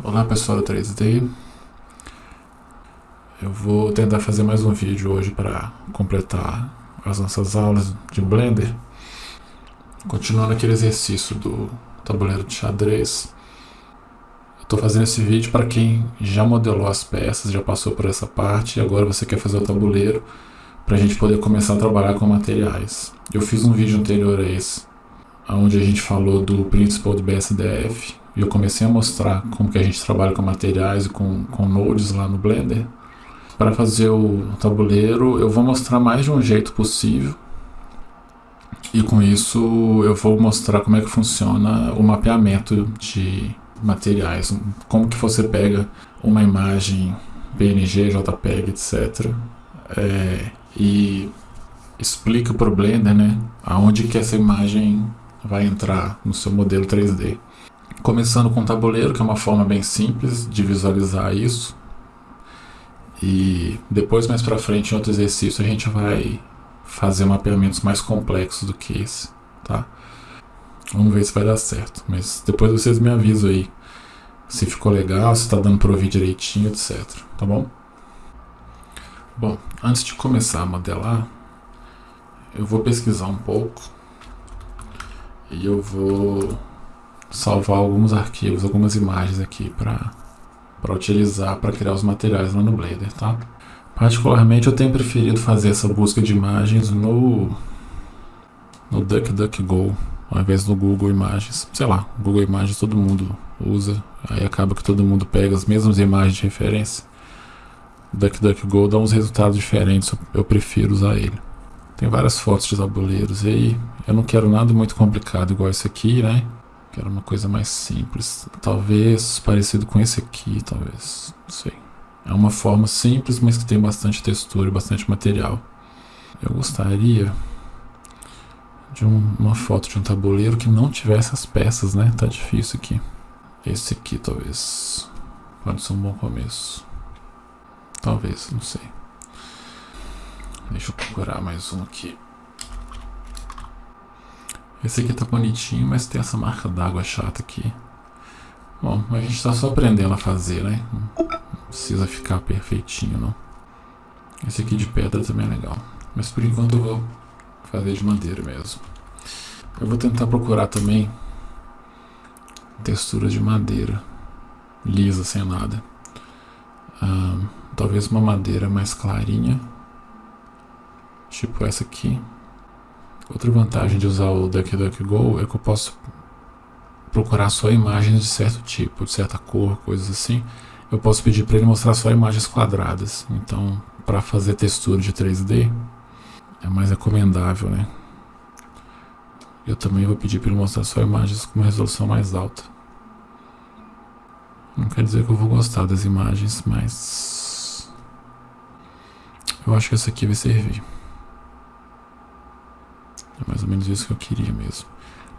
Olá pessoal do 3D Eu vou tentar fazer mais um vídeo hoje para completar as nossas aulas de Blender. Continuando aquele exercício do tabuleiro de xadrez. Estou fazendo esse vídeo para quem já modelou as peças, já passou por essa parte e agora você quer fazer o tabuleiro para a gente poder começar a trabalhar com materiais. Eu fiz um vídeo anterior a esse, onde a gente falou do Principal do BSDF e eu comecei a mostrar como que a gente trabalha com materiais e com, com nodes lá no Blender. Para fazer o tabuleiro eu vou mostrar mais de um jeito possível e com isso eu vou mostrar como é que funciona o mapeamento de materiais, como que você pega uma imagem PNG, JPEG, etc. É, e explica para o Blender né, aonde que essa imagem vai entrar no seu modelo 3D. Começando com o tabuleiro, que é uma forma bem simples de visualizar isso. E depois, mais para frente, em outro exercício, a gente vai fazer mapeamentos mais complexos do que esse, tá? Vamos ver se vai dar certo. Mas depois vocês me avisam aí se ficou legal, se está dando para ouvir direitinho, etc. Tá bom? Bom, antes de começar a modelar, eu vou pesquisar um pouco e eu vou salvar alguns arquivos, algumas imagens aqui para utilizar para criar os materiais lá no Blender, tá? Particularmente eu tenho preferido fazer essa busca de imagens no no DuckDuckGo ao invés do Google Imagens. Sei lá, Google Imagens todo mundo usa, aí acaba que todo mundo pega as mesmas imagens de referência. DuckDuckGo dá uns resultados diferentes, eu prefiro usar ele. Tem várias fotos de tabuleiros aí eu não quero nada muito complicado igual esse aqui, né? Quero uma coisa mais simples, talvez parecido com esse aqui, talvez, não sei. É uma forma simples, mas que tem bastante textura e bastante material. Eu gostaria de um, uma foto de um tabuleiro que não tivesse as peças, né? Tá difícil aqui. Esse aqui, talvez. Pode ser um bom começo. Talvez, não sei. Deixa eu procurar mais um aqui. Esse aqui tá bonitinho, mas tem essa marca d'água chata aqui. Bom, a gente tá só aprendendo a fazer, né? Não precisa ficar perfeitinho, não. Esse aqui de pedra também é legal. Mas por enquanto eu vou fazer de madeira mesmo. Eu vou tentar procurar também textura de madeira, lisa, sem nada. Talvez uma madeira mais clarinha, tipo essa aqui. Outra vantagem de usar o DuckDuckGo é que eu posso procurar só imagens de certo tipo, de certa cor, coisas assim. Eu posso pedir para ele mostrar só imagens quadradas. Então, para fazer textura de 3D, é mais recomendável, né? Eu também vou pedir para ele mostrar só imagens com uma resolução mais alta. Não quer dizer que eu vou gostar das imagens, mas... Eu acho que essa aqui vai servir. É mais ou menos isso que eu queria mesmo.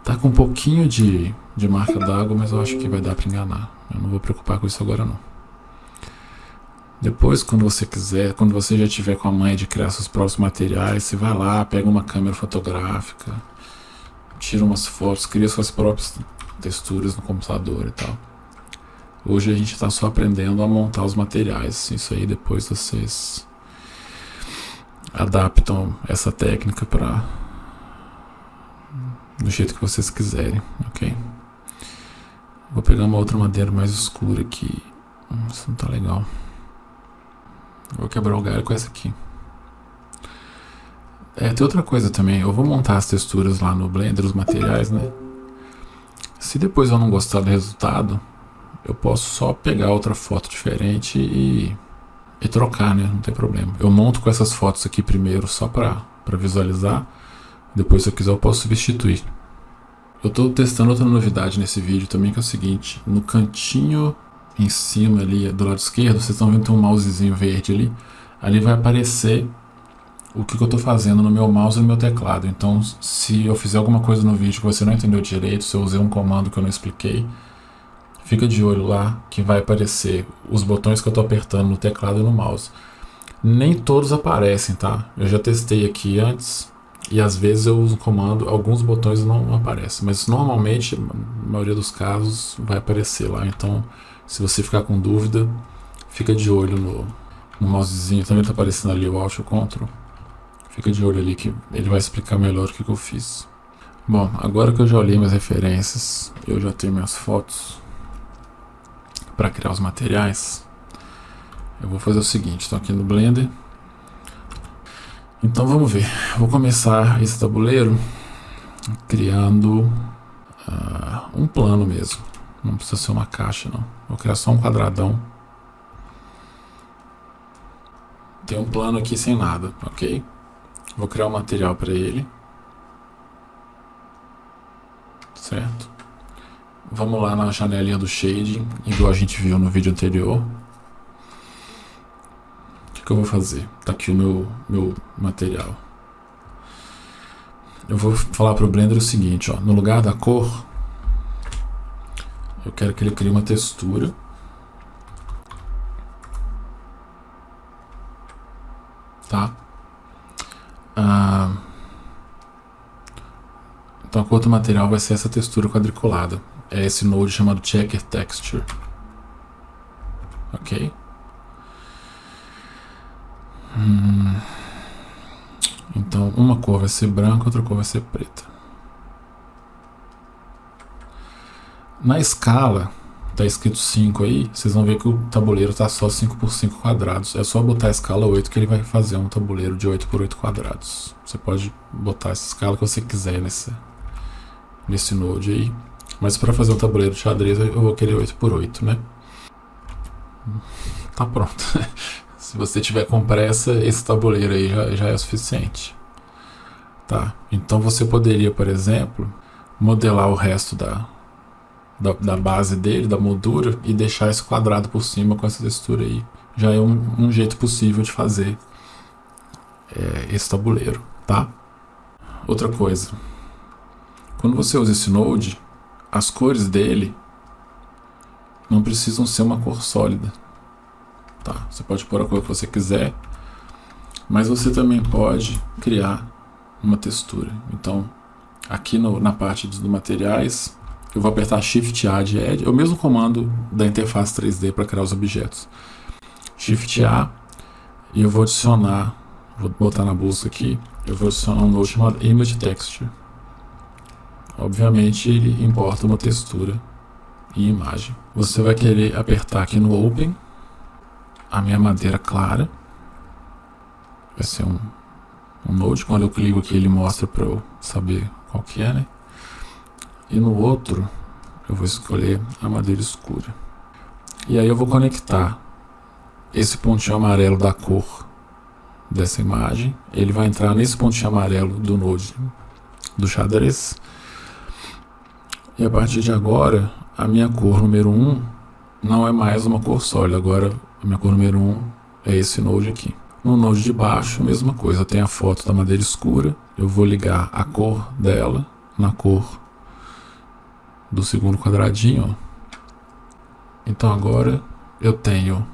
Tá com um pouquinho de, de marca d'água, mas eu acho que vai dar para enganar. Eu não vou preocupar com isso agora não. Depois, quando você quiser, quando você já tiver com a mãe de criar seus próprios materiais, você vai lá, pega uma câmera fotográfica, tira umas fotos, cria suas próprias texturas no computador e tal. Hoje a gente está só aprendendo a montar os materiais. Isso aí depois vocês adaptam essa técnica para do jeito que vocês quiserem, ok? Vou pegar uma outra madeira mais escura aqui. Hum, isso não tá legal. Vou quebrar o galho com essa aqui. É, tem outra coisa também. Eu vou montar as texturas lá no Blender, os materiais, né? Se depois eu não gostar do resultado, eu posso só pegar outra foto diferente e, e trocar, né? Não tem problema. Eu monto com essas fotos aqui primeiro só para visualizar. Depois, se eu quiser, eu posso substituir. Eu estou testando outra novidade nesse vídeo também, que é o seguinte. No cantinho em cima ali, do lado esquerdo, vocês estão vendo tem um mousezinho verde ali. Ali vai aparecer o que, que eu estou fazendo no meu mouse e no meu teclado. Então, se eu fizer alguma coisa no vídeo que você não entendeu direito, se eu usei um comando que eu não expliquei, fica de olho lá que vai aparecer os botões que eu estou apertando no teclado e no mouse. Nem todos aparecem, tá? Eu já testei aqui antes e às vezes eu uso o comando, alguns botões não aparecem, mas normalmente, na maioria dos casos, vai aparecer lá. Então, se você ficar com dúvida, fica de olho no, no mousezinho, também está aparecendo ali o Alt e o Ctrl. Fica de olho ali que ele vai explicar melhor o que, que eu fiz. Bom, agora que eu já olhei minhas referências, eu já tenho minhas fotos para criar os materiais, eu vou fazer o seguinte, estou aqui no Blender. Então vamos ver, vou começar esse tabuleiro criando uh, um plano mesmo. Não precisa ser uma caixa não, vou criar só um quadradão. Tem um plano aqui sem nada, ok? Vou criar um material para ele. Certo? Vamos lá na janelinha do shading, igual a gente viu no vídeo anterior que eu vou fazer? Tá aqui o meu, meu material. Eu vou falar para o Blender o seguinte, ó, no lugar da cor, eu quero que ele crie uma textura. Tá? Ah, então a cor do material vai ser essa textura quadriculada. É esse node chamado Checker Texture. Ok? Hum. Então, uma cor vai ser branca, outra cor vai ser preta. Na escala, tá escrito 5 aí, vocês vão ver que o tabuleiro tá só 5 por 5 quadrados. É só botar a escala 8 que ele vai fazer um tabuleiro de 8 por 8 quadrados. Você pode botar essa escala que você quiser nesse, nesse node aí. Mas para fazer um tabuleiro de xadrez eu vou querer 8 por 8, né? Tá pronto. Se você tiver com pressa, esse tabuleiro aí já, já é suficiente. Tá? Então você poderia, por exemplo, modelar o resto da, da, da, base dele, da moldura, e deixar esse quadrado por cima com essa textura aí. Já é um, um jeito possível de fazer é, esse tabuleiro, tá? Outra coisa, quando você usa esse node, as cores dele não precisam ser uma cor sólida. Tá? Você pode pôr a cor que você quiser, mas você também pode criar uma textura. Então, aqui no, na parte dos materiais, eu vou apertar Shift A de Add, é o mesmo comando da interface 3D para criar os objetos. Shift A, e eu vou adicionar, vou botar na busca aqui, eu vou adicionar um node chamado Image Texture. Obviamente ele importa uma textura e imagem. Você vai querer apertar aqui no Open, a minha madeira clara. Vai ser um, um node. Quando eu clico aqui, ele mostra para eu saber qual que é, né? E no outro, eu vou escolher a madeira escura. E aí eu vou conectar esse pontinho amarelo da cor dessa imagem. Ele vai entrar nesse pontinho amarelo do node do xadrez. E a partir de agora, a minha cor número 1 não é mais uma cor sólida. Agora a minha cor número 1 é esse node aqui. No node de baixo, mesma coisa, tem a foto da madeira escura. Eu vou ligar a cor dela na cor do segundo quadradinho. Então agora eu tenho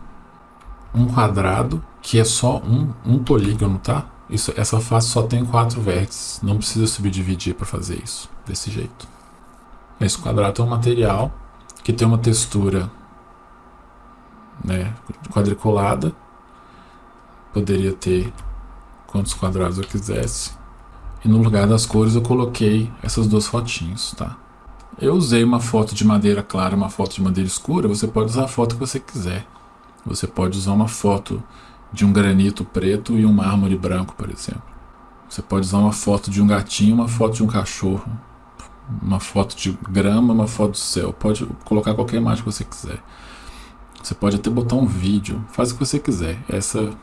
um quadrado que é só um, um polígono, tá? Isso, essa face só tem quatro vértices, não precisa subdividir para fazer isso, desse jeito. Esse quadrado é um material que tem uma textura né, quadriculada. Poderia ter quantos quadrados eu quisesse. E no lugar das cores eu coloquei essas duas fotinhos, tá? Eu usei uma foto de madeira clara, uma foto de madeira escura. Você pode usar a foto que você quiser. Você pode usar uma foto de um granito preto e um mármore branco, por exemplo. Você pode usar uma foto de um gatinho, uma foto de um cachorro, uma foto de grama, uma foto do céu. Pode colocar qualquer imagem que você quiser. Você pode até botar um vídeo, faz o que você quiser. Essa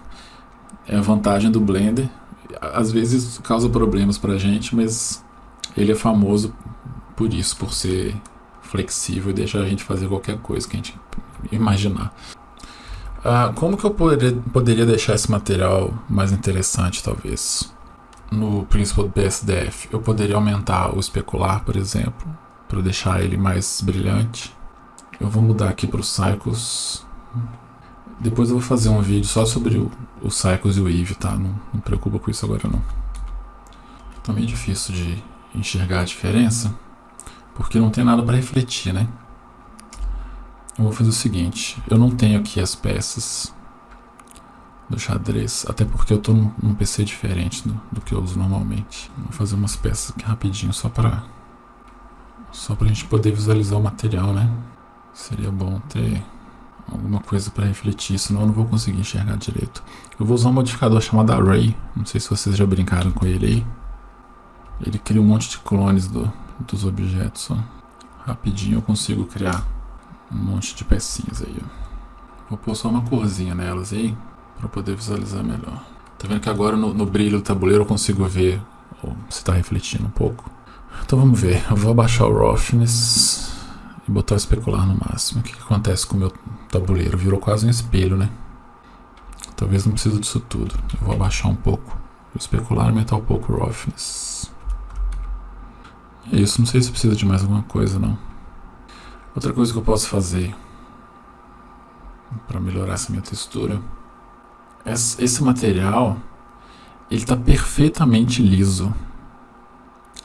é a vantagem do Blender. Às vezes causa problemas pra gente, mas ele é famoso por isso, por ser flexível e deixar a gente fazer qualquer coisa que a gente imaginar. Ah, como que eu poderia, deixar esse material mais interessante, talvez? No Principal BSDF, eu poderia aumentar o especular, por exemplo, para deixar ele mais brilhante. Eu vou mudar aqui para o Cycles. Depois eu vou fazer um vídeo só sobre o, o Cycles e o Eve, tá? Não, não preocupa com isso agora não. Tá meio difícil de enxergar a diferença, porque não tem nada para refletir, né? Eu vou fazer o seguinte, eu não tenho aqui as peças do xadrez, até porque eu tô num, num PC diferente do, do, que eu uso normalmente. Vou fazer umas peças aqui rapidinho só para só pra gente poder visualizar o material, né? Seria bom ter alguma coisa para refletir, senão eu não vou conseguir enxergar direito. Eu vou usar um modificador chamado Array, não sei se vocês já brincaram com ele aí. Ele cria um monte de clones do, dos objetos. Ó. Rapidinho eu consigo criar um monte de pecinhas aí. Ó. Vou pôr só uma corzinha nelas aí para poder visualizar melhor. Tá vendo que agora no, no brilho do tabuleiro eu consigo ver se está refletindo um pouco. Então vamos ver. Eu vou abaixar o roughness e botar o especular no máximo. O que, que acontece com o meu tabuleiro? Virou quase um espelho, né? Talvez não precise disso tudo. Eu vou abaixar um pouco o especular e aumentar um pouco o roughness. É isso, não sei se precisa de mais alguma coisa não. Outra coisa que eu posso fazer para melhorar essa minha textura. Esse material, ele está perfeitamente liso.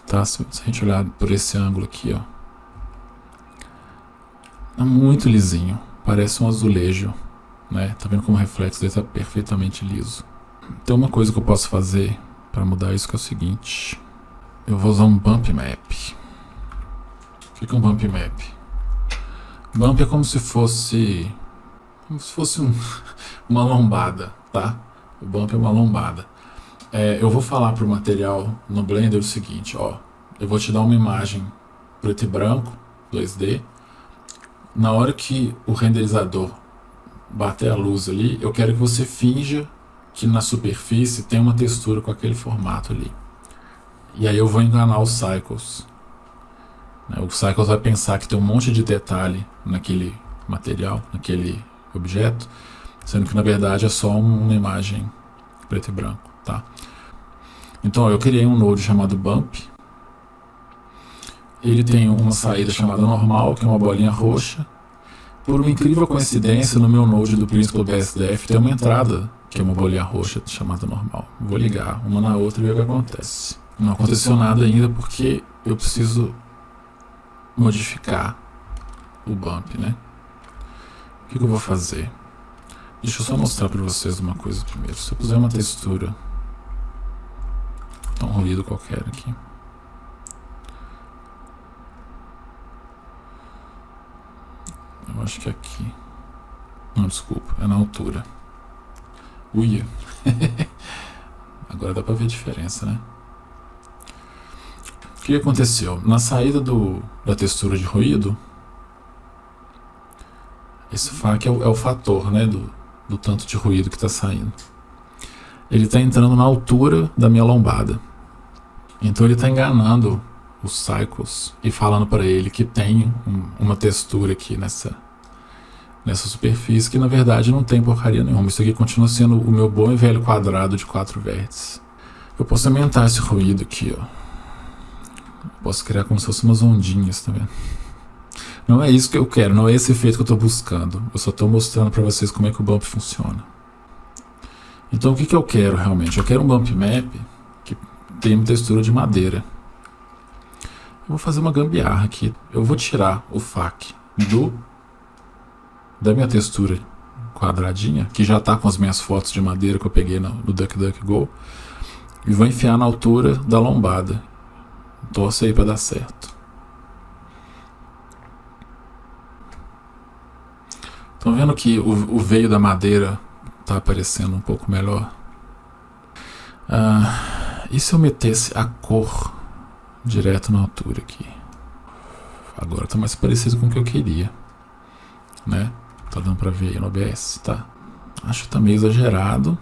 Tá? Se a gente olhar por esse ângulo aqui, ó. Tá muito lisinho. Parece um azulejo. Né? Tá vendo como o reflexo dele está perfeitamente liso. Tem uma coisa que eu posso fazer para mudar isso é o seguinte. Eu vou usar um bump map. O que é um bump map? Bump é como se fosse. Como se fosse um, uma lombada, tá? O bump é uma lombada. É, eu vou falar para o material no Blender o seguinte, ó. Eu vou te dar uma imagem preto e branco, 2D. Na hora que o renderizador bater a luz ali, eu quero que você finja que na superfície tem uma textura com aquele formato ali. E aí eu vou enganar os Cycles. Né, o Cycles vai pensar que tem um monte de detalhe naquele material, naquele objeto, sendo que na verdade é só uma imagem preto e branco, tá? Então eu criei um node chamado bump. Ele tem uma saída chamada normal, que é uma bolinha roxa. Por uma incrível coincidência, no meu node do Principal BSDF tem uma entrada, que é uma bolinha roxa chamada normal. Vou ligar uma na outra e ver o que acontece. Não aconteceu nada ainda porque eu preciso modificar o bump, né? O que, eu vou fazer? Deixa eu só mostrar para vocês uma coisa primeiro. Se eu puser uma textura, um ruído qualquer aqui. Eu acho que aqui. Não, desculpa, é na altura. Uia. Agora dá pra ver a diferença, né? que aconteceu? Na saída do, da textura de ruído, esse FAC é o, é o fator né, do, do tanto de ruído que está saindo. Ele está entrando na altura da minha lombada. Então ele está enganando os cycles e falando para ele que tem um, uma textura aqui nessa, nessa superfície que na verdade não tem porcaria nenhuma. Isso aqui continua sendo o meu bom e velho quadrado de quatro vértices. Eu posso aumentar esse ruído aqui, ó. Posso criar como se fossem umas ondinhas, tá? Não é isso que eu quero, não é esse efeito que eu estou buscando. Eu só estou mostrando para vocês como é que o bump funciona. Então o que, que eu quero realmente? Eu quero um bump map que uma textura de madeira. Vou fazer uma gambiarra aqui. Eu vou tirar o FAC do da minha textura quadradinha, que já está com as minhas fotos de madeira que eu peguei no, no DuckDuckGo, e vou enfiar na altura da lombada. Torça aí para dar certo. Estão vendo que o, o, veio da madeira está aparecendo um pouco melhor? Ah, e se eu metesse a cor direto na altura aqui? Agora está mais parecido com o que eu queria. Né? Tá dando para ver aí no OBS, tá? Acho que tá meio exagerado.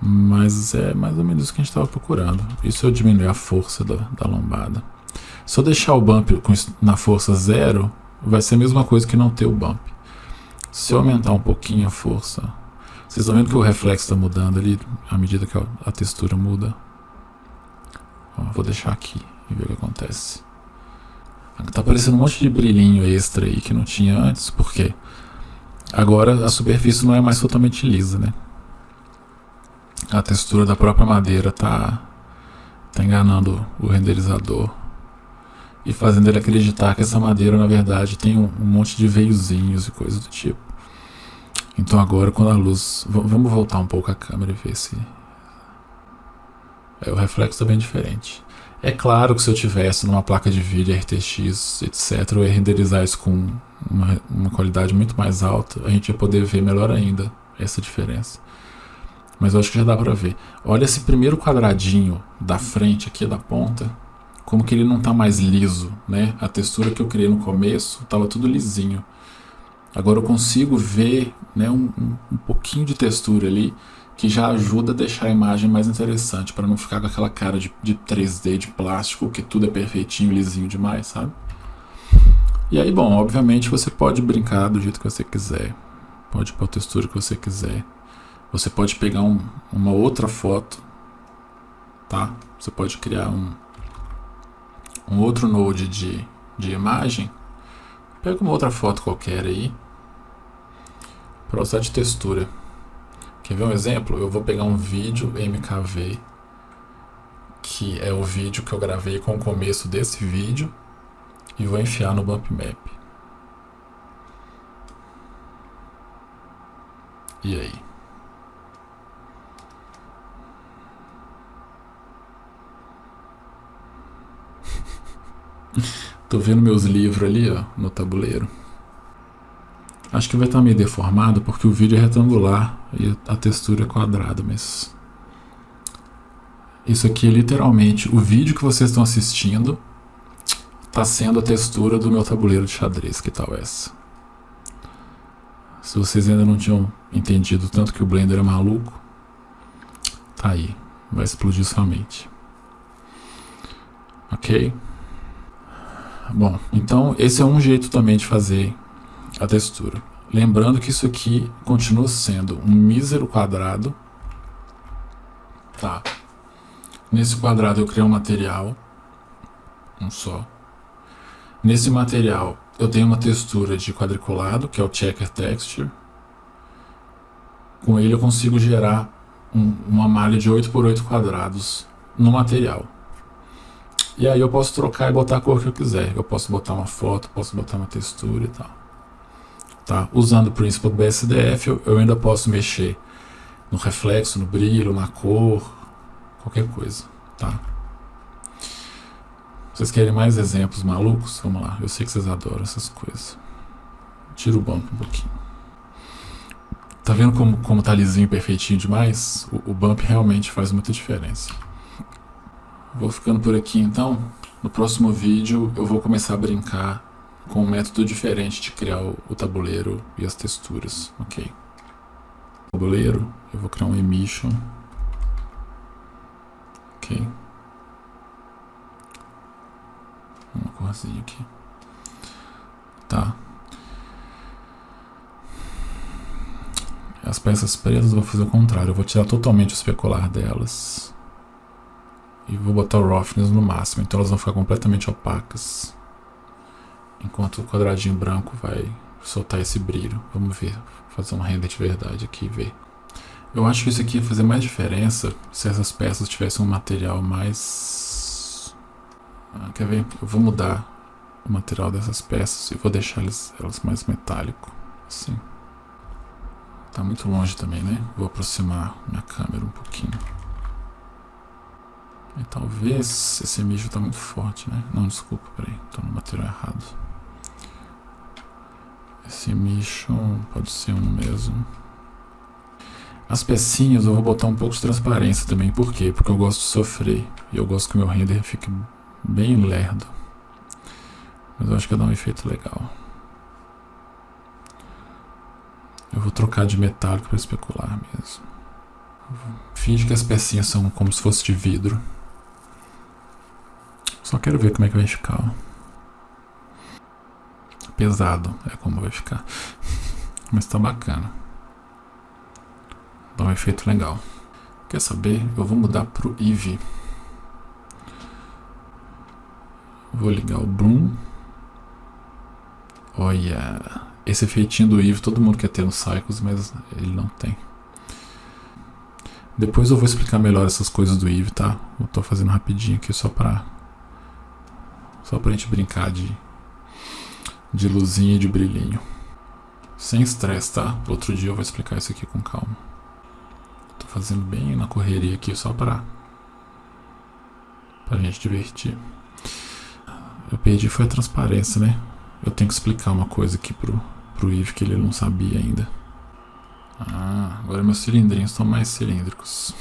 Mas é mais ou menos isso que a gente estava procurando. Se eu diminuir a força da, da lombada? Se eu deixar o bump com, na força zero, vai ser a mesma coisa que não ter o bump. Se eu aumentar um pouquinho a força, vocês estão vendo que o reflexo está mudando ali à medida que a textura muda. Vou deixar aqui e ver o que acontece. Tá aparecendo um monte de brilhinho extra aí que não tinha antes, por quê? Agora a superfície não é mais totalmente lisa, né? a textura da própria madeira tá, Tá enganando o renderizador e fazendo ele acreditar que essa madeira na verdade tem um, um monte de veiozinhos e coisas do tipo. Então agora quando a luz... Vamos voltar um pouco a câmera e ver se... É, o reflexo está bem diferente. É claro que se eu tivesse numa placa de vídeo RTX, etc, eu ia renderizar isso com uma, uma qualidade muito mais alta, a gente ia poder ver melhor ainda essa diferença. Mas eu acho que já dá pra ver. Olha esse primeiro quadradinho da frente aqui, da ponta, como que ele não está mais liso, né? A textura que eu criei no começo estava tudo lisinho. Agora eu consigo ver né, um, um, pouquinho de textura ali que já ajuda a deixar a imagem mais interessante, para não ficar com aquela cara de, de 3D, de plástico, que tudo é perfeitinho, lisinho demais, sabe? E aí, bom, obviamente você pode brincar do jeito que você quiser, pode pôr a textura que você quiser. Você pode pegar um, uma outra foto, tá? Você pode criar um, um outro node de, de imagem. Pega uma outra foto qualquer aí, para usar de textura. Quer ver um exemplo? Eu vou pegar um vídeo MKV, que é o vídeo que eu gravei com o começo desse vídeo, e vou enfiar no Bump Map. E aí? Tô vendo meus livros ali, ó, no tabuleiro. Acho que vai estar meio deformado porque o vídeo é retangular e a textura é quadrada, mas... Isso aqui é literalmente o vídeo que vocês estão assistindo está sendo a textura do meu tabuleiro de xadrez. Que tal essa? Se vocês ainda não tinham entendido tanto que o Blender é maluco, tá aí. Vai explodir sua mente. Ok? Bom, então esse é um jeito também de fazer a textura. Lembrando que isso aqui continua sendo um mísero quadrado. Tá. Nesse quadrado eu criei um material, um só. Nesse material eu tenho uma textura de quadriculado, que é o Checker Texture. Com ele eu consigo gerar um, uma malha de 8 por 8 quadrados no material. E aí eu posso trocar e botar a cor que eu quiser. Eu posso botar uma foto, posso botar uma textura e tal. Tá? Usando o princípio do BSDF, eu, eu ainda posso mexer no reflexo, no brilho, na cor, qualquer coisa. Tá? Vocês querem mais exemplos malucos? Vamos lá, eu sei que vocês adoram essas coisas. Tira o bump um pouquinho. Tá vendo como, como tá lisinho, perfeitinho demais? O, o bump realmente faz muita diferença. Vou ficando por aqui então. No próximo vídeo eu vou começar a brincar com um método diferente de criar o, tabuleiro e as texturas, ok? Tabuleiro, eu vou criar um emission, ok? Uma corzinha aqui, tá? As peças pretas eu vou fazer o contrário, eu vou tirar totalmente o especular delas e vou botar o roughness no máximo, então elas vão ficar completamente opacas. Enquanto o quadradinho branco vai soltar esse brilho. Vamos ver, fazer um render de verdade aqui e ver. Eu acho que isso aqui ia fazer mais diferença se essas peças tivessem um material mais... Ah, quer ver? Eu vou mudar o material dessas peças e vou deixar elas, elas mais metálico, assim. Tá muito longe também, né? Vou aproximar minha câmera um pouquinho. E talvez esse mijo tá muito forte, né? Não, desculpa, peraí, tô no material errado. Esse mijo pode ser um mesmo. As pecinhas eu vou botar um pouco de transparência também. Por quê? Porque eu gosto de sofrer. E eu gosto que o meu render fique bem lerdo. Mas eu acho que dar um efeito legal. Eu vou trocar de metálico para especular mesmo. Finge que as pecinhas são como se fosse de vidro. Só quero ver como é que vai ficar. Pesado é como vai ficar. Mas tá bacana. Dá um efeito legal. Quer saber? Eu vou mudar pro Eevee. Vou ligar o Bloom. Olha, esse efeitinho do Eevee todo mundo quer ter no Cycles, mas ele não tem. Depois eu vou explicar melhor essas coisas do Eve, tá? Eu tô fazendo rapidinho aqui só pra. Só pra gente brincar de. De luzinha e de brilhinho. Sem estresse, tá? Outro dia eu vou explicar isso aqui com calma. Tô fazendo bem na correria aqui só pra. Pra gente divertir. Eu perdi foi a transparência, né? Eu tenho que explicar uma coisa aqui pro, pro Eve que ele não sabia ainda. Ah, agora meus cilindrinhos estão mais cilíndricos.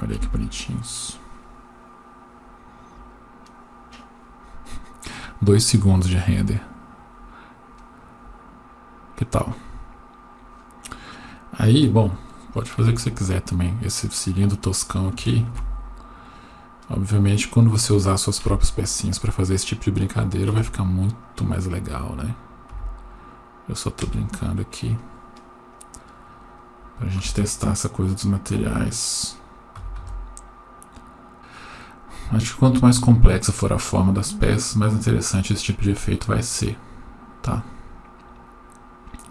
Olha que bonitinhos. Dois segundos de render. Que tal? Aí, bom, pode fazer o que você quiser também. Esse cilindro toscão aqui. Obviamente, quando você usar suas próprias pecinhas para fazer esse tipo de brincadeira, vai ficar muito mais legal, né? Eu só tô brincando aqui. Pra gente testar essa coisa dos materiais. Acho que quanto mais complexa for a forma das peças, mais interessante esse tipo de efeito vai ser, tá?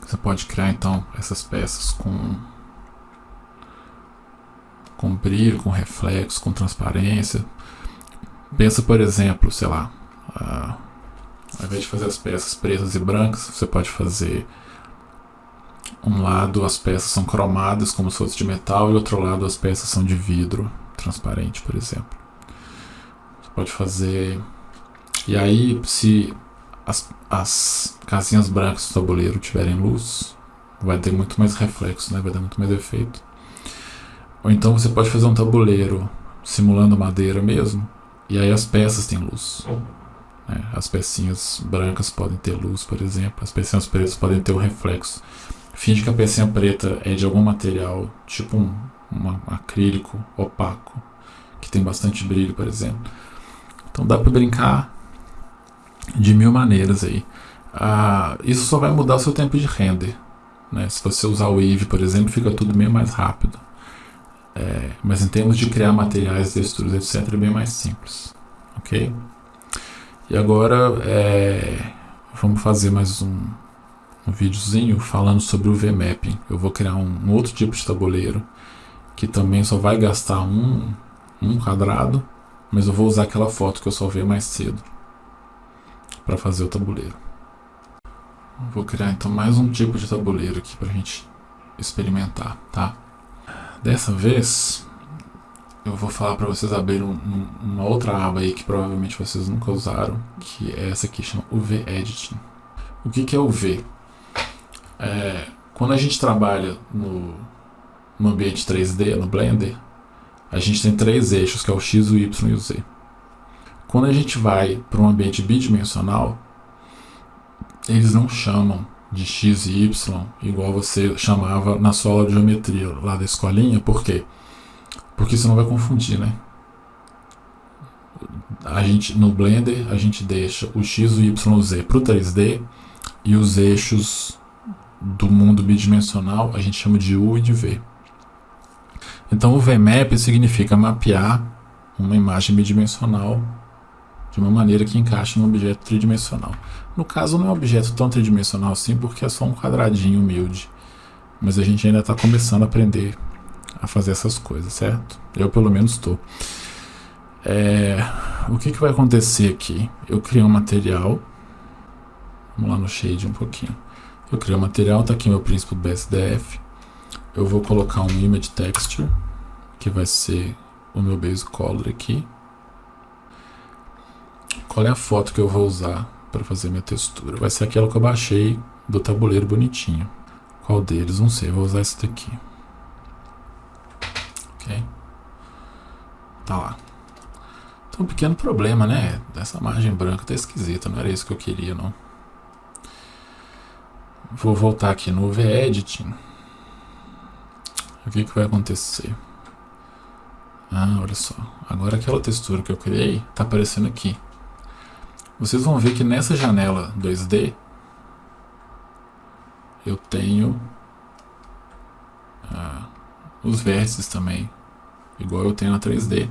Você pode criar então essas peças com com brilho, com reflexo, com transparência. Pensa, por exemplo, sei lá, uh, ao invés de fazer as peças pretas e brancas, você pode fazer um lado as peças são cromadas como se fosse de metal e outro lado as peças são de vidro transparente, por exemplo. Pode fazer e aí se as, as casinhas brancas do tabuleiro tiverem luz, vai ter muito mais reflexo, né? vai dar muito mais efeito. Ou então você pode fazer um tabuleiro simulando madeira mesmo, e aí as peças têm luz. Né? As pecinhas brancas podem ter luz, por exemplo, as pecinhas pretas podem ter o reflexo. Finge que a pecinha preta é de algum material, tipo um, um acrílico opaco, que tem bastante brilho, por exemplo. Então dá para brincar de mil maneiras aí. Ah, isso só vai mudar o seu tempo de render. Né? Se você usar o Eevee, por exemplo, fica tudo bem mais rápido. É, mas em termos de criar materiais, texturas, etc., é bem mais simples. Ok? E agora é, vamos fazer mais um, um videozinho falando sobre o VMapping. Eu vou criar um, um, outro tipo de tabuleiro que também só vai gastar um, um quadrado, mas eu vou usar aquela foto que eu salvei mais cedo para fazer o tabuleiro. Vou criar então mais um tipo de tabuleiro aqui para a gente experimentar, tá? Dessa vez eu vou falar para vocês abrir um, um, uma outra aba aí que provavelmente vocês nunca usaram, que é essa aqui, chama UV Editing. O que, que é UV? É, quando a gente trabalha no, no ambiente 3D, no Blender, a gente tem três eixos, que é o X, o Y e o Z. Quando a gente vai para um ambiente bidimensional, eles não chamam de X e Y igual você chamava na sua aula de geometria lá da escolinha, por quê? Porque você não vai confundir, né? A gente, no Blender, a gente deixa o X, o Y, o Z para o 3D e os eixos do mundo bidimensional a gente chama de U e de V. Então o VMAP significa mapear uma imagem bidimensional de uma maneira que encaixe num objeto tridimensional. No caso não é um objeto tão tridimensional assim porque é só um quadradinho humilde, mas a gente ainda está começando a aprender a fazer essas coisas, certo? Eu pelo menos estou. É, o que, que vai acontecer aqui? Eu criei um material. Vamos lá no shade um pouquinho. Eu criei um material, tá aqui meu príncipe do BSDF. Eu vou colocar um image texture, que vai ser o meu base color aqui. Qual é a foto que eu vou usar para fazer minha textura? Vai ser aquela que eu baixei do tabuleiro bonitinho. Qual deles? Não sei, vou usar esse daqui. Ok? Tá lá. Então, um pequeno problema, né? Essa margem branca tá esquisita, não era isso que eu queria, não. Vou voltar aqui no V-Editing. O que, que vai acontecer? Ah, olha só. Agora aquela textura que eu criei tá aparecendo aqui. Vocês vão ver que nessa janela 2D eu tenho ah, os vértices também, igual eu tenho na 3D.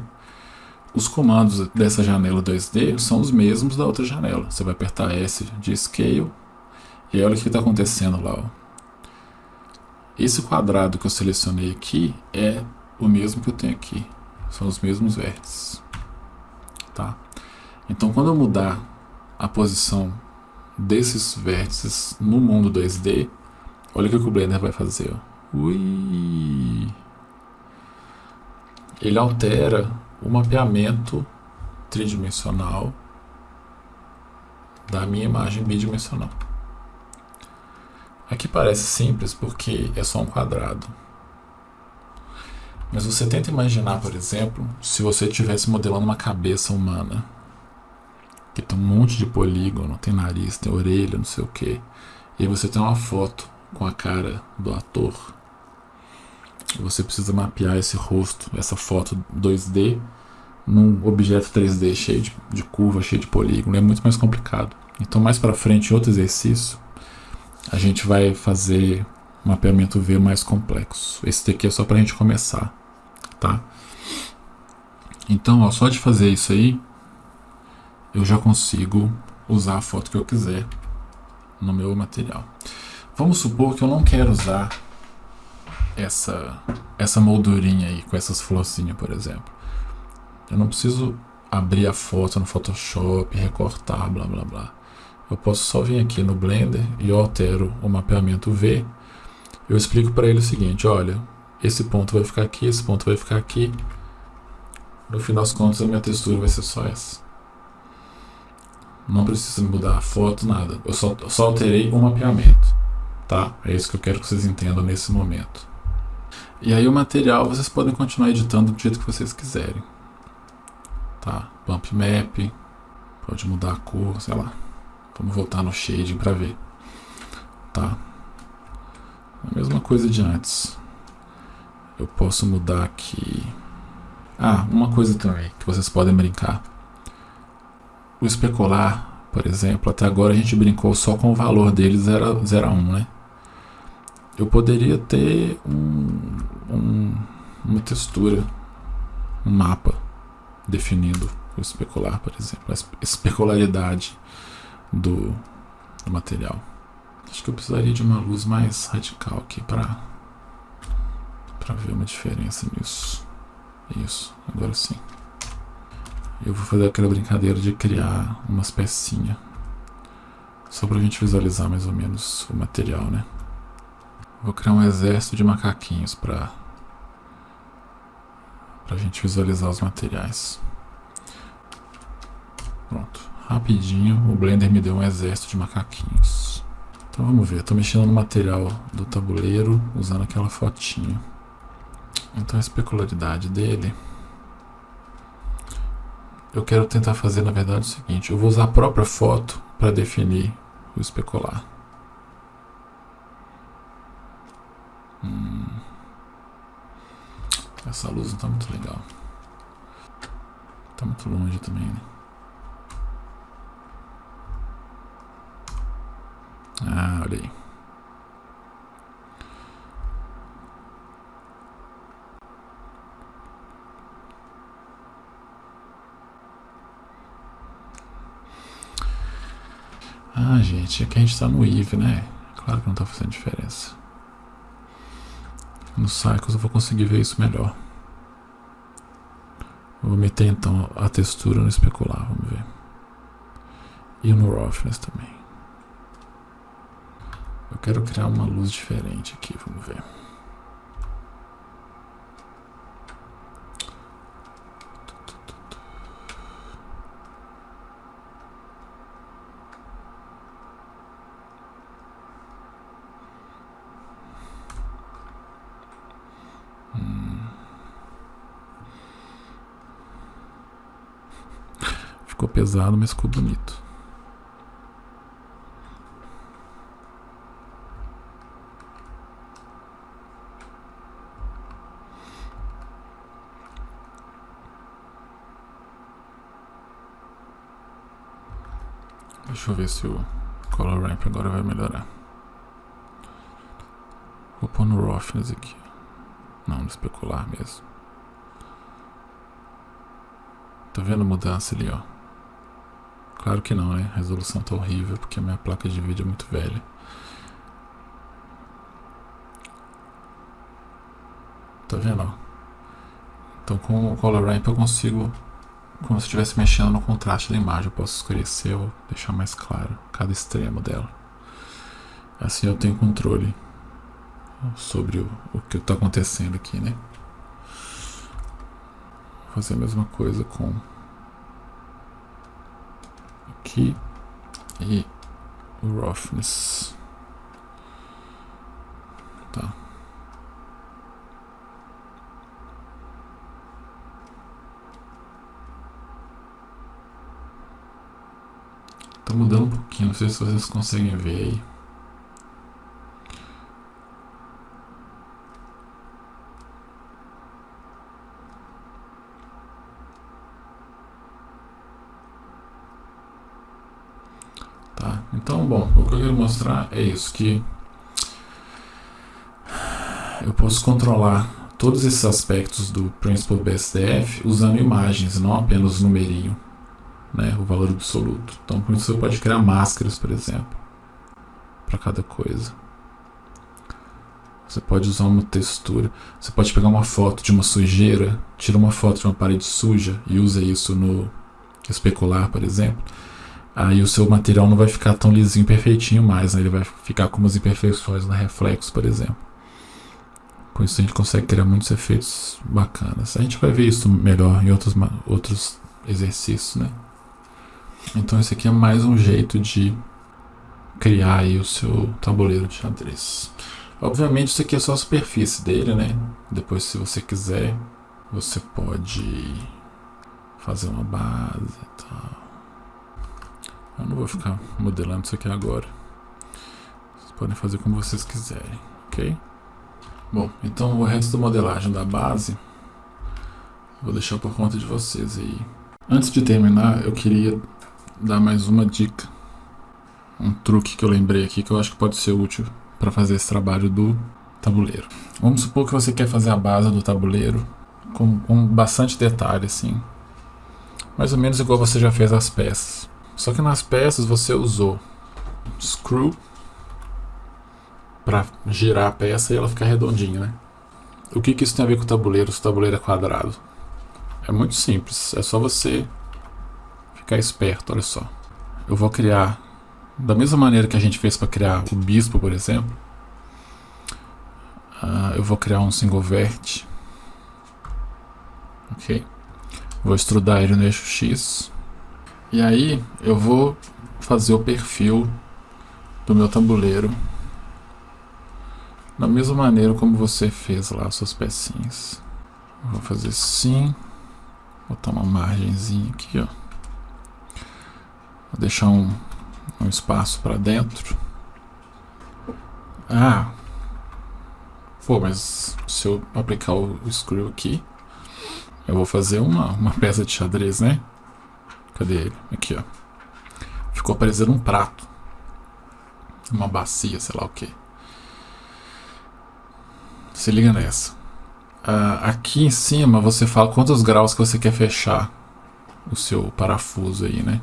Os comandos dessa janela 2D são os mesmos da outra janela. Você vai apertar S de Scale e olha o que está acontecendo lá. Ó. Esse quadrado que eu selecionei aqui é o mesmo que eu tenho aqui. São os mesmos vértices. Tá? Então, quando eu mudar a posição desses vértices no mundo 2D, olha o que o Blender vai fazer. Ó. Ui! Ele altera o mapeamento tridimensional da minha imagem bidimensional. Aqui parece simples porque é só um quadrado. Mas você tenta imaginar, por exemplo, se você estivesse modelando uma cabeça humana, que tem um monte de polígono, tem nariz, tem orelha, não sei o que, e você tem uma foto com a cara do ator, e você precisa mapear esse rosto, essa foto 2D, num objeto 3D cheio de, de curva, cheio de polígono, é muito mais complicado. Então, mais para frente, outro exercício, a gente vai fazer mapeamento V mais complexo. Esse daqui é só para a gente começar, tá? Então, ó, só de fazer isso aí, eu já consigo usar a foto que eu quiser no meu material. Vamos supor que eu não quero usar essa, essa moldurinha aí, com essas florzinhas, por exemplo. Eu não preciso abrir a foto no Photoshop, recortar, blá blá blá. Eu posso só vir aqui no Blender e eu altero o mapeamento V. Eu explico para ele o seguinte, olha, esse ponto vai ficar aqui, esse ponto vai ficar aqui. No final das contas, a minha textura vai ser só essa. Não precisa mudar a foto, nada. Eu só, só alterei o mapeamento. Tá? É isso que eu quero que vocês entendam nesse momento. E aí o material vocês podem continuar editando do jeito que vocês quiserem. Tá? Bump Map, pode mudar a cor, sei lá. Vamos voltar no shading para ver. Tá? A mesma coisa de antes. Eu posso mudar aqui. Ah, uma coisa também que vocês podem brincar. O especular, por exemplo, até agora a gente brincou só com o valor dele 0 a 1, né? Eu poderia ter um, um, uma textura, um mapa definindo o especular, por exemplo, a especularidade do, do material. Acho que eu precisaria de uma luz mais radical aqui para para ver uma diferença nisso. Isso, agora sim. Eu vou fazer aquela brincadeira de criar umas pecinhas. Só para a gente visualizar mais ou menos o material, né? Vou criar um exército de macaquinhos para a gente visualizar os materiais. Pronto. Rapidinho, o Blender me deu um exército de macaquinhos. Então vamos ver, estou mexendo no material do tabuleiro usando aquela fotinha. Então a especularidade dele... Eu quero tentar fazer, na verdade, o seguinte. Eu vou usar a própria foto para definir o especular. Hum. Essa luz não está muito legal. Está muito longe também, né? Ah, olha aí. Ah, gente, aqui a gente está no IV, né? Claro que não está fazendo diferença. No Cycles eu vou conseguir ver isso melhor. Vou meter então a textura no especular, vamos ver. E no Roughness também. Eu quero criar uma luz diferente aqui, vamos ver. Hum. Ficou pesado, mas ficou bonito. Deixa eu ver se o Color Ramp agora vai melhorar. Vou pôr no Roughness aqui. Não, no especular mesmo. Tá vendo a mudança ali, ó? Claro que não, né? A resolução tá horrível porque a minha placa de vídeo é muito velha. Tá vendo? Então com o Color Ramp eu consigo, como se estivesse mexendo no contraste da imagem, eu posso escurecer ou deixar mais claro cada extremo dela. Assim eu tenho controle sobre o, o que está acontecendo aqui, né? Vou fazer a mesma coisa com aqui e o roughness. Tá. Tá mudando um pouquinho, não sei se vocês conseguem ver aí. Tá? Então, bom, o que eu quero mostrar é isso, que eu posso controlar todos esses aspectos do Principal BSDF usando imagens, não apenas numerinho, né, o valor absoluto. Então, por isso você pode criar máscaras, por exemplo, para cada coisa. Você pode usar uma textura, você pode pegar uma foto de uma sujeira, tira uma foto de uma parede suja e usa isso no especular, por exemplo aí o seu material não vai ficar tão lisinho, perfeitinho mais, né? ele vai ficar com umas imperfeições no reflexo, por exemplo. Com isso a gente consegue criar muitos efeitos bacanas. A gente vai ver isso melhor em outros, outros exercícios, né? Então esse aqui é mais um jeito de criar aí o seu tabuleiro de xadrez. Obviamente isso aqui é só a superfície dele, né? Depois se você quiser, você pode fazer uma base e tal. Eu não vou ficar modelando isso aqui agora. Vocês podem fazer como vocês quiserem, ok? Bom, então o resto da modelagem da base vou deixar por conta de vocês aí. Antes de terminar, eu queria dar mais uma dica. Um truque que eu lembrei aqui que eu acho que pode ser útil para fazer esse trabalho do tabuleiro. Vamos supor que você quer fazer a base do tabuleiro com, com bastante detalhe, assim. Mais ou menos igual você já fez as peças. Só que nas peças você usou screw para girar a peça e ela ficar redondinha, né? O que, que isso tem a ver com o tabuleiro se o tabuleiro é quadrado? É muito simples, é só você ficar esperto, olha só. Eu vou criar, da mesma maneira que a gente fez para criar o bispo, por exemplo, uh, eu vou criar um single vert, ok? Vou extrudar ele no eixo X, e aí eu vou fazer o perfil do meu tabuleiro da mesma maneira como você fez lá suas pecinhas. Vou fazer assim, botar uma margenzinha aqui, ó. Vou deixar um, um espaço para dentro. Ah, pô, mas se eu aplicar o, screw aqui, eu vou fazer uma, uma peça de xadrez, né? Cadê ele? Aqui, ó. Ficou parecendo um prato. Uma bacia, sei lá o que. Se liga nessa. Uh, aqui em cima você fala quantos graus que você quer fechar o seu parafuso aí, né?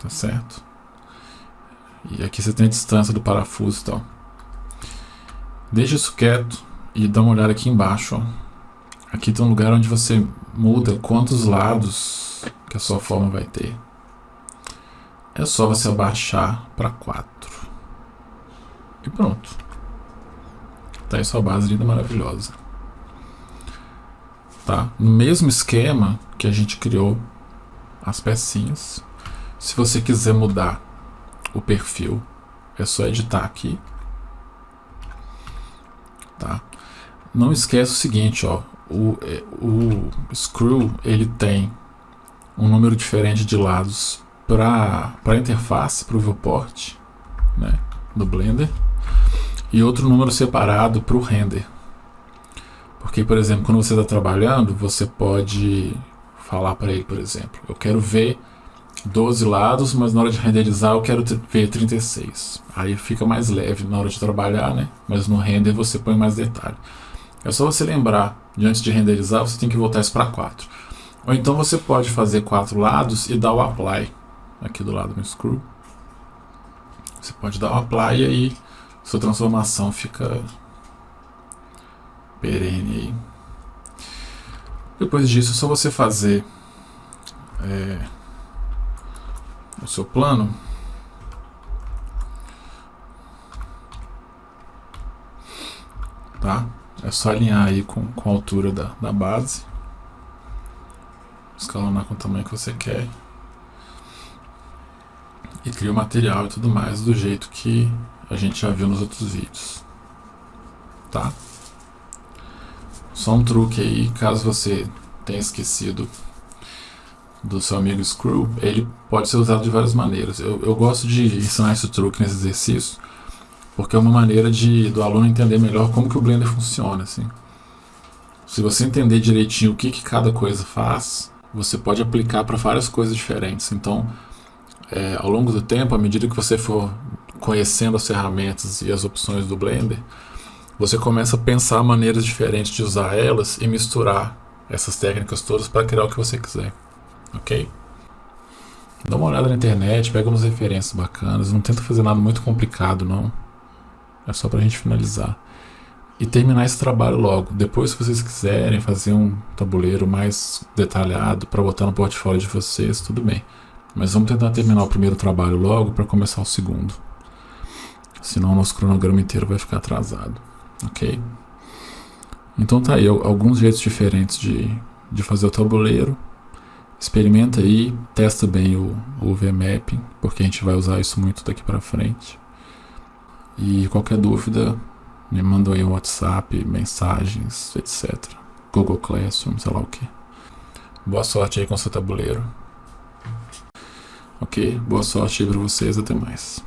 Tá certo? E aqui você tem a distância do parafuso e tal. Deixa isso quieto e dá uma olhada aqui embaixo, ó. Aqui tem um lugar onde você muda quantos lados que a sua forma vai ter. É só você abaixar para 4. E pronto. Tá aí sua base linda, maravilhosa. Tá? No mesmo esquema que a gente criou as pecinhas. Se você quiser mudar o perfil, é só editar aqui. Tá? Não esqueça o seguinte, ó, o, é, o Screw ele tem um número diferente de lados para a interface, para o viewport né, do Blender e outro número separado para o render. Porque, por exemplo, quando você está trabalhando, você pode falar para ele, por exemplo, eu quero ver 12 lados, mas na hora de renderizar eu quero ver 36. Aí fica mais leve na hora de trabalhar, né? Mas no render você põe mais detalhe. É só você lembrar, de antes de renderizar, você tem que voltar isso para 4. Ou então você pode fazer quatro lados e dar o apply aqui do lado do screw. Você pode dar o apply e aí sua transformação fica perene aí. Depois disso, é só você fazer é, o seu plano. Tá? É só alinhar aí com, com a altura da, da base. Escalonar com o tamanho que você quer. E cria o material e tudo mais do jeito que a gente já viu nos outros vídeos. Tá? Só um truque aí, caso você tenha esquecido do seu amigo Screw, ele pode ser usado de várias maneiras. Eu, eu gosto de ensinar esse truque nesse exercício, porque é uma maneira de do aluno entender melhor como que o Blender funciona. Assim. Se você entender direitinho o que, que cada coisa faz, você pode aplicar para várias coisas diferentes. Então, é, ao longo do tempo, à medida que você for conhecendo as ferramentas e as opções do Blender, você começa a pensar maneiras diferentes de usar elas e misturar essas técnicas todas para criar o que você quiser, ok? Dá uma olhada na internet, pega umas referências bacanas, não tenta fazer nada muito complicado não, é só para a gente finalizar. E terminar esse trabalho logo. Depois, se vocês quiserem fazer um tabuleiro mais detalhado para botar no portfólio de vocês, tudo bem. Mas vamos tentar terminar o primeiro trabalho logo para começar o segundo. Senão o nosso cronograma inteiro vai ficar atrasado. Ok? Então tá aí alguns jeitos diferentes de, de fazer o tabuleiro. Experimenta aí, testa bem o, o VMAP, porque a gente vai usar isso muito daqui para frente. E qualquer dúvida, me manda aí um WhatsApp, mensagens, etc. Google Classroom, sei lá o que. Boa sorte aí com seu tabuleiro. Ok, boa sorte aí para vocês, até mais.